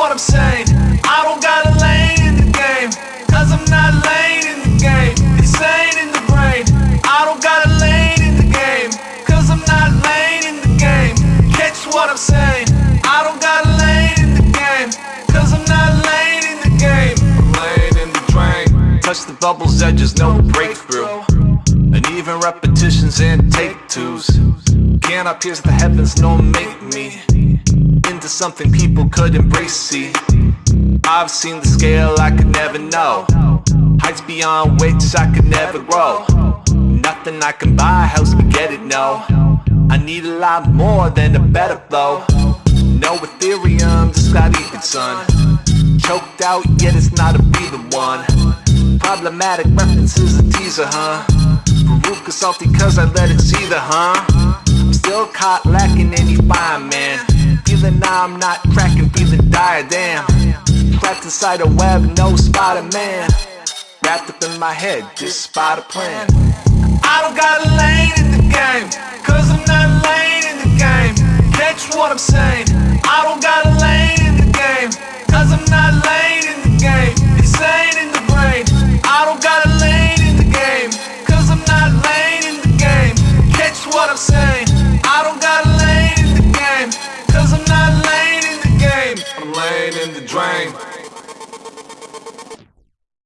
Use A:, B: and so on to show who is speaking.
A: what I'm saying. I don't got a lane in the game, cause I'm not lane in the game. It's lane in the brain. I don't got a lane in the game, cause I'm not lane in the game. Catch what I'm saying. I don't got a lane in the game, cause I'm not lane in the game. I'm lane in the drain. Touch the bubble's edges, no breakthrough. And even repetitions and take twos. Cannot pierce the heavens, no make into something people could embrace. See, I've seen the scale I could never know. Heights beyond which I could never grow. Nothing I can buy helps me get it, no. I need a lot more than a better flow. No Ethereum, just got ether, son. Choked out, yet it's not a be the one. Problematic references, a teaser, huh? Veruca salty cause I let it see the, huh? I'm still caught lacking any fine, man. Now I'm not cracking, feeling dire, damn. Trapped inside a web, no Spider-Man. Wrapped up in my head, just spot a plan. I don't got a lane in the game, cause I'm not lane in the game. Catch what I'm saying? I don't got a lane in the game, cause I'm not lane in the game. Insane in the brain. I don't got a lane in the game, cause I'm not lane in the game. Catch what I'm saying? dream.